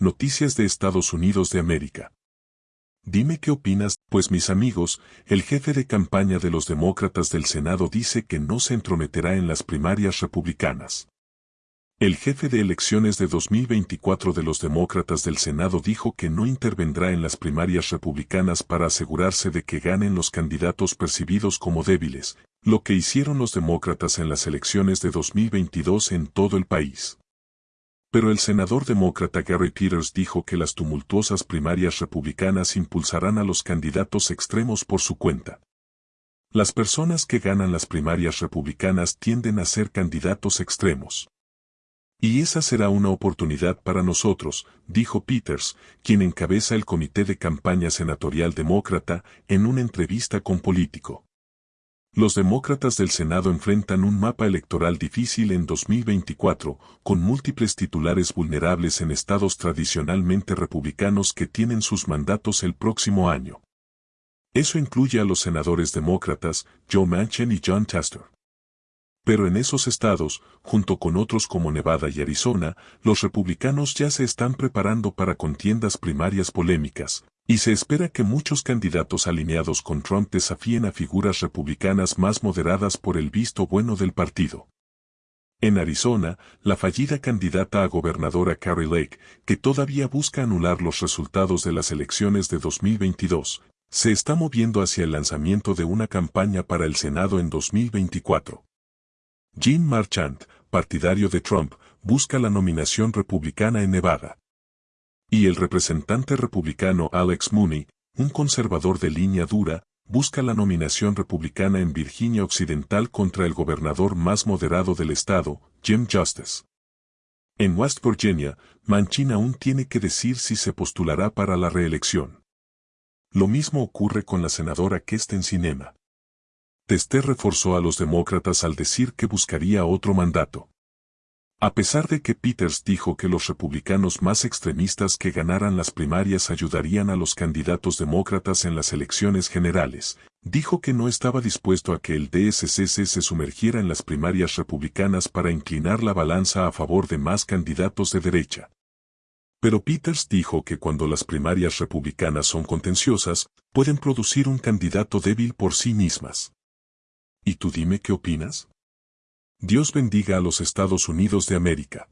Noticias de Estados Unidos de América. Dime qué opinas, pues mis amigos, el jefe de campaña de los demócratas del Senado dice que no se entrometerá en las primarias republicanas. El jefe de elecciones de 2024 de los demócratas del Senado dijo que no intervendrá en las primarias republicanas para asegurarse de que ganen los candidatos percibidos como débiles, lo que hicieron los demócratas en las elecciones de 2022 en todo el país. Pero el senador demócrata Gary Peters dijo que las tumultuosas primarias republicanas impulsarán a los candidatos extremos por su cuenta. Las personas que ganan las primarias republicanas tienden a ser candidatos extremos. Y esa será una oportunidad para nosotros, dijo Peters, quien encabeza el comité de campaña senatorial demócrata, en una entrevista con Político. Los demócratas del Senado enfrentan un mapa electoral difícil en 2024, con múltiples titulares vulnerables en estados tradicionalmente republicanos que tienen sus mandatos el próximo año. Eso incluye a los senadores demócratas, Joe Manchin y John Tester. Pero en esos estados, junto con otros como Nevada y Arizona, los republicanos ya se están preparando para contiendas primarias polémicas, y se espera que muchos candidatos alineados con Trump desafíen a figuras republicanas más moderadas por el visto bueno del partido. En Arizona, la fallida candidata a gobernadora Carrie Lake, que todavía busca anular los resultados de las elecciones de 2022, se está moviendo hacia el lanzamiento de una campaña para el Senado en 2024. Jim Marchant, partidario de Trump, busca la nominación republicana en Nevada. Y el representante republicano Alex Mooney, un conservador de línea dura, busca la nominación republicana en Virginia Occidental contra el gobernador más moderado del estado, Jim Justice. En West Virginia, Manchin aún tiene que decir si se postulará para la reelección. Lo mismo ocurre con la senadora Kesten Sinema. Tester reforzó a los demócratas al decir que buscaría otro mandato. A pesar de que Peters dijo que los republicanos más extremistas que ganaran las primarias ayudarían a los candidatos demócratas en las elecciones generales, dijo que no estaba dispuesto a que el DSCC se sumergiera en las primarias republicanas para inclinar la balanza a favor de más candidatos de derecha. Pero Peters dijo que cuando las primarias republicanas son contenciosas, pueden producir un candidato débil por sí mismas. ¿Y tú dime qué opinas? Dios bendiga a los Estados Unidos de América.